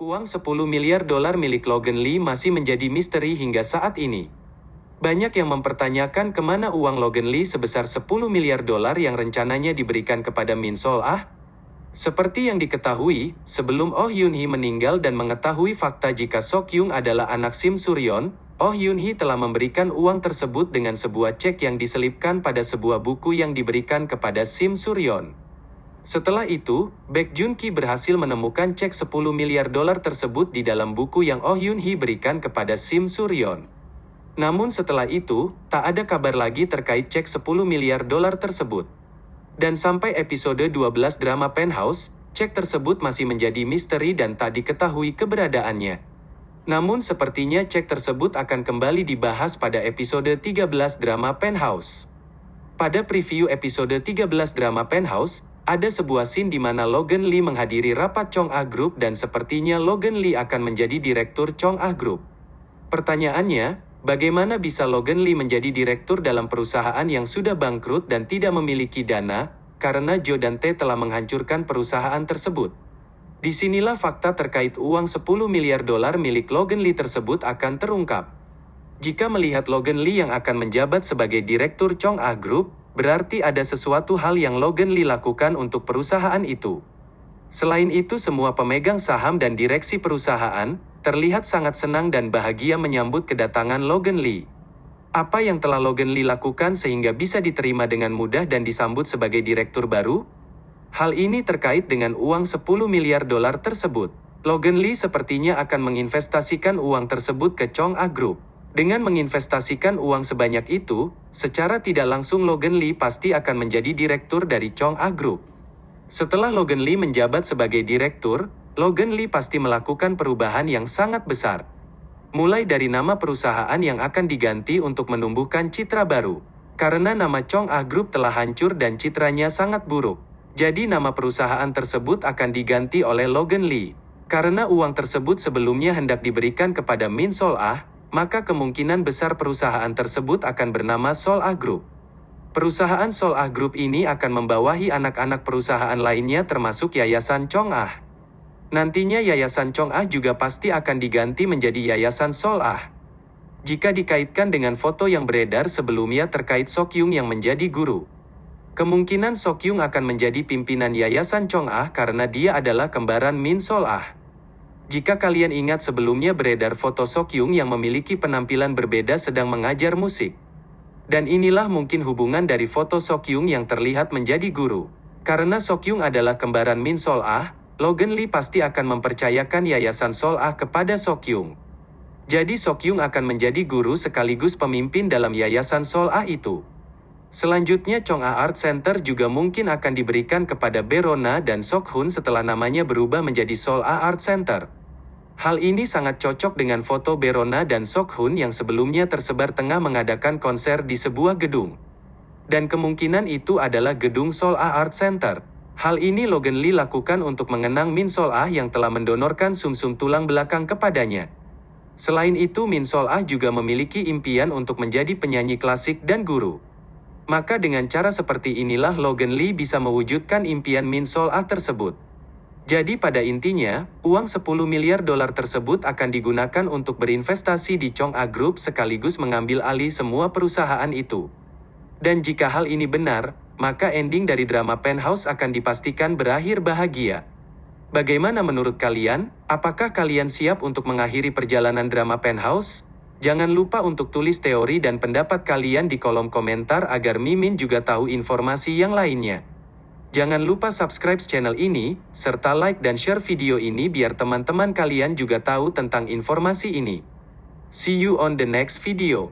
Uang 10 miliar dolar milik Logan Lee masih menjadi misteri hingga saat ini. Banyak yang mempertanyakan ke mana uang Logan Lee sebesar 10 miliar dolar yang rencananya diberikan kepada Min Sol Ah. Seperti yang diketahui, sebelum Oh Yun Hee meninggal dan mengetahui fakta jika Sok Yung adalah anak Sim Suryon, Oh Yun Hee telah memberikan uang tersebut dengan sebuah cek yang diselipkan pada sebuah buku yang diberikan kepada Sim Suryon. Setelah itu, Baek Jun Ki berhasil menemukan cek 10 miliar dolar tersebut di dalam buku yang Oh Yun Hee berikan kepada Sim Suryon. Namun setelah itu, tak ada kabar lagi terkait cek 10 miliar dolar tersebut. Dan sampai episode 12 drama Penthouse, cek tersebut masih menjadi misteri dan tak diketahui keberadaannya. Namun sepertinya cek tersebut akan kembali dibahas pada episode 13 drama Penthouse. Pada preview episode 13 drama Penthouse, ada sebuah scene di mana Logan Lee menghadiri rapat Chong Ah Group dan sepertinya Logan Lee akan menjadi direktur Chong Ah Group. Pertanyaannya, bagaimana bisa Logan Lee menjadi direktur dalam perusahaan yang sudah bangkrut dan tidak memiliki dana, karena Joe dan T telah menghancurkan perusahaan tersebut. Di sinilah fakta terkait uang 10 miliar dolar milik Logan Lee tersebut akan terungkap. Jika melihat Logan Lee yang akan menjabat sebagai direktur Chong Ah Group, berarti ada sesuatu hal yang Logan Lee lakukan untuk perusahaan itu. Selain itu semua pemegang saham dan direksi perusahaan, terlihat sangat senang dan bahagia menyambut kedatangan Logan Lee. Apa yang telah Logan Lee lakukan sehingga bisa diterima dengan mudah dan disambut sebagai direktur baru? Hal ini terkait dengan uang 10 miliar dolar tersebut. Logan Lee sepertinya akan menginvestasikan uang tersebut ke Chong Ah Group. Dengan menginvestasikan uang sebanyak itu, secara tidak langsung Logan Lee pasti akan menjadi direktur dari Chong Ah Group. Setelah Logan Lee menjabat sebagai direktur, Logan Lee pasti melakukan perubahan yang sangat besar. Mulai dari nama perusahaan yang akan diganti untuk menumbuhkan citra baru. Karena nama Chong Ah Group telah hancur dan citranya sangat buruk. Jadi nama perusahaan tersebut akan diganti oleh Logan Lee. Karena uang tersebut sebelumnya hendak diberikan kepada Min Sol Ah, maka kemungkinan besar perusahaan tersebut akan bernama Sol Ah Group. Perusahaan Sol Ah Group ini akan membawahi anak-anak perusahaan lainnya termasuk Yayasan Chong Ah. Nantinya Yayasan Chong Ah juga pasti akan diganti menjadi Yayasan Sol Ah. Jika dikaitkan dengan foto yang beredar sebelumnya terkait Sok Yung yang menjadi guru. Kemungkinan Sok Yung akan menjadi pimpinan Yayasan Chong Ah karena dia adalah kembaran Min Sol Ah. Jika kalian ingat sebelumnya beredar foto Sok Yung yang memiliki penampilan berbeda sedang mengajar musik. Dan inilah mungkin hubungan dari foto Sok Yung yang terlihat menjadi guru. Karena Sok Yung adalah kembaran Min Sol Ah, Logan Lee pasti akan mempercayakan Yayasan Sol Ah kepada Sok Yung. Jadi Sok Yung akan menjadi guru sekaligus pemimpin dalam Yayasan Sol Ah itu. Selanjutnya Chong Ah Art Center juga mungkin akan diberikan kepada Berona dan Sok Hun setelah namanya berubah menjadi Sol Ah Art Center. Hal ini sangat cocok dengan foto Berona dan Sok Hun yang sebelumnya tersebar tengah mengadakan konser di sebuah gedung. Dan kemungkinan itu adalah gedung Sol Ah Art Center. Hal ini Logan Lee lakukan untuk mengenang Min Sol Ah yang telah mendonorkan sumsum tulang belakang kepadanya. Selain itu Min Sol Ah juga memiliki impian untuk menjadi penyanyi klasik dan guru. Maka dengan cara seperti inilah Logan Lee bisa mewujudkan impian Min Sol Ah tersebut. Jadi pada intinya, uang 10 miliar dolar tersebut akan digunakan untuk berinvestasi di Chong A Group sekaligus mengambil alih semua perusahaan itu. Dan jika hal ini benar, maka ending dari drama Penthouse akan dipastikan berakhir bahagia. Bagaimana menurut kalian? Apakah kalian siap untuk mengakhiri perjalanan drama Penthouse? Jangan lupa untuk tulis teori dan pendapat kalian di kolom komentar agar Mimin juga tahu informasi yang lainnya. Jangan lupa subscribe channel ini, serta like dan share video ini biar teman-teman kalian juga tahu tentang informasi ini. See you on the next video.